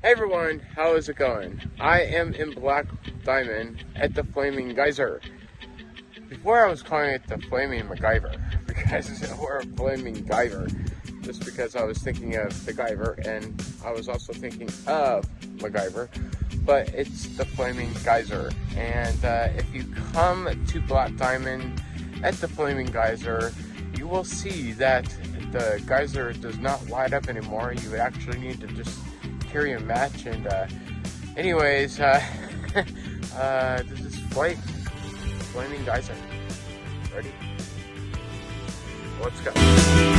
Hey everyone, how is it going? I am in Black Diamond at the Flaming Geyser. Before I was calling it the Flaming MacGyver, because or Flaming Geyser, just because I was thinking of the Guyver and I was also thinking of MacGyver, but it's the Flaming Geyser. And uh, if you come to Black Diamond at the Flaming Geyser, you will see that the geyser does not light up anymore. You would actually need to just carry a match. And uh, anyways, uh, uh, this is Flight Flaming Geyser. Ready? Let's go.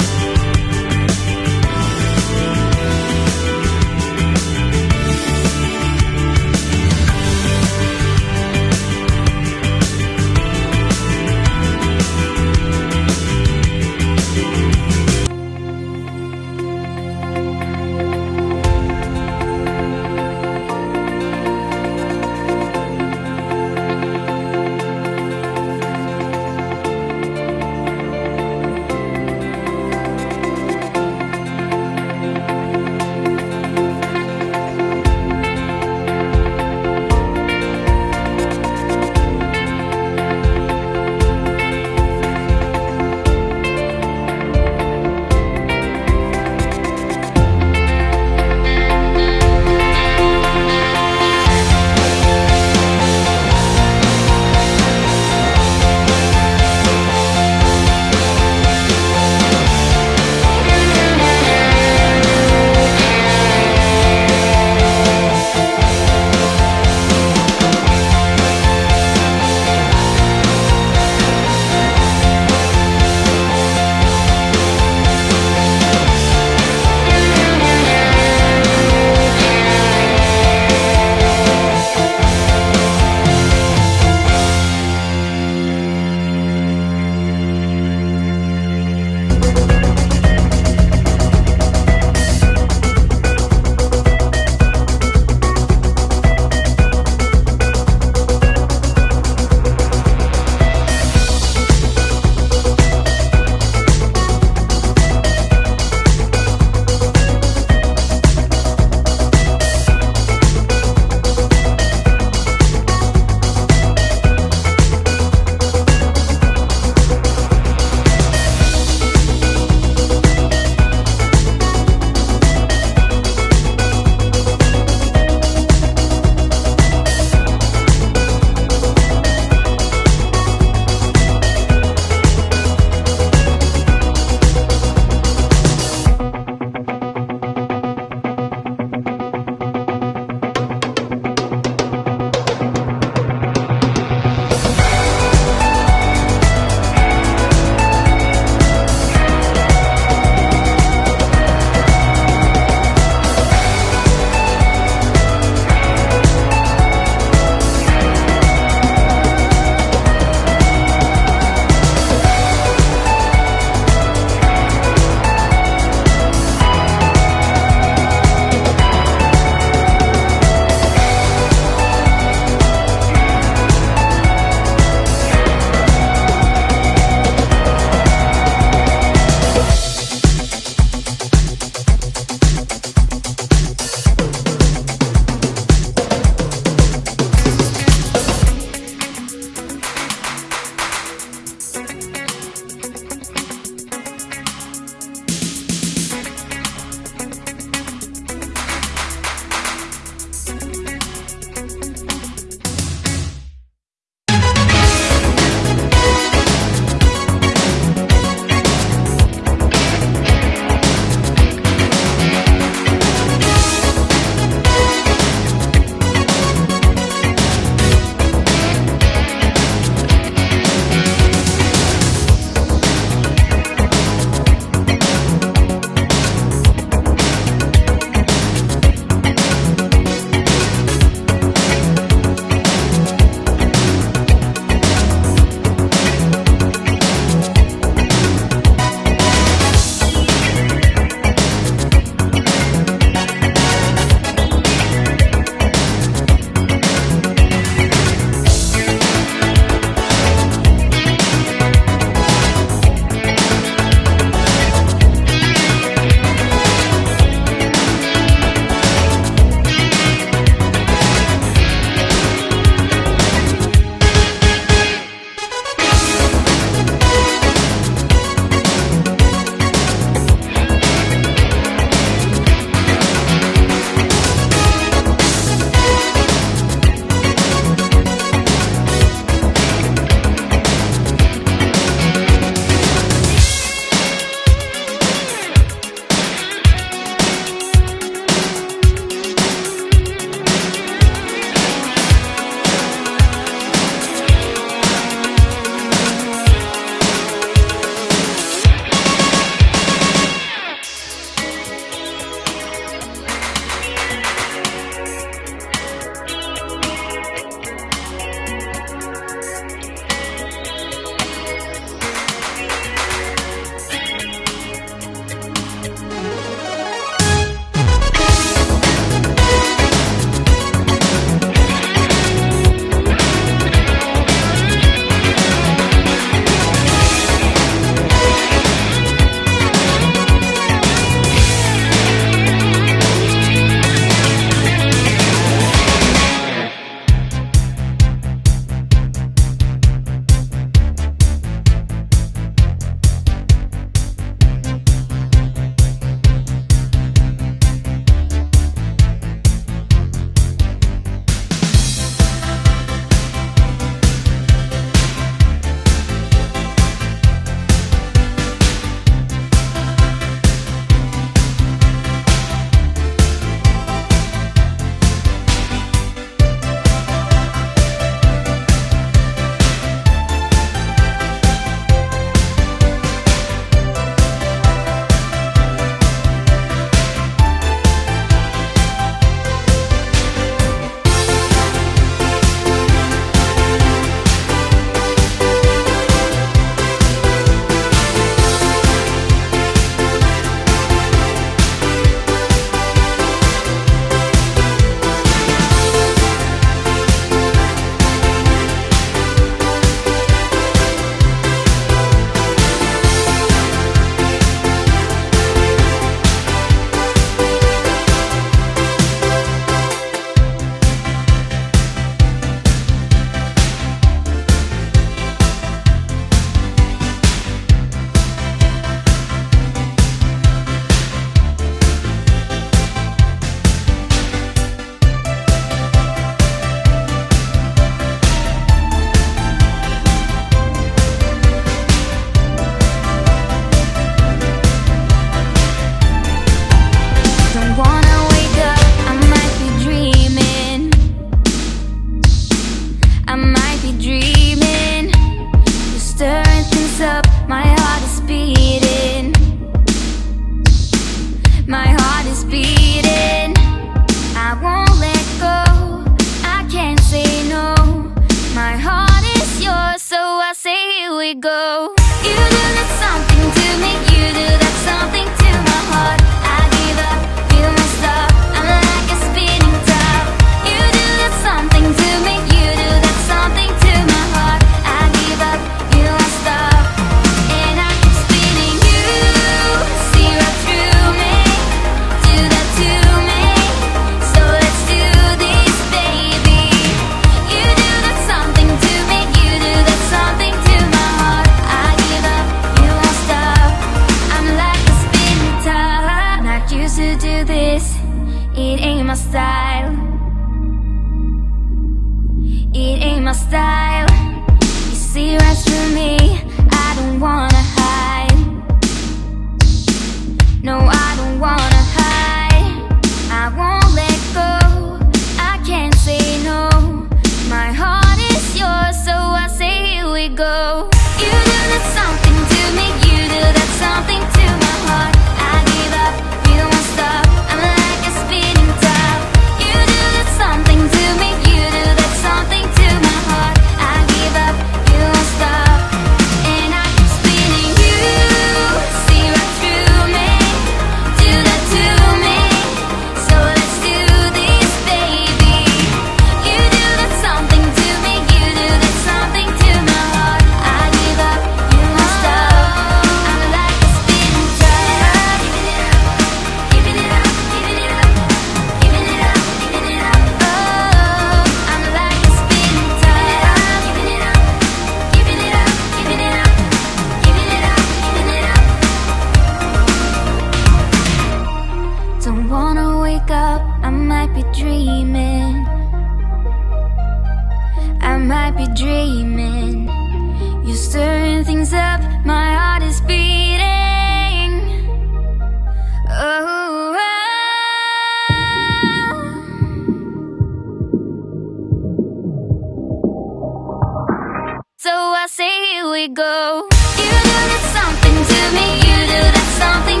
I say here we go. You do that something to me. You do that something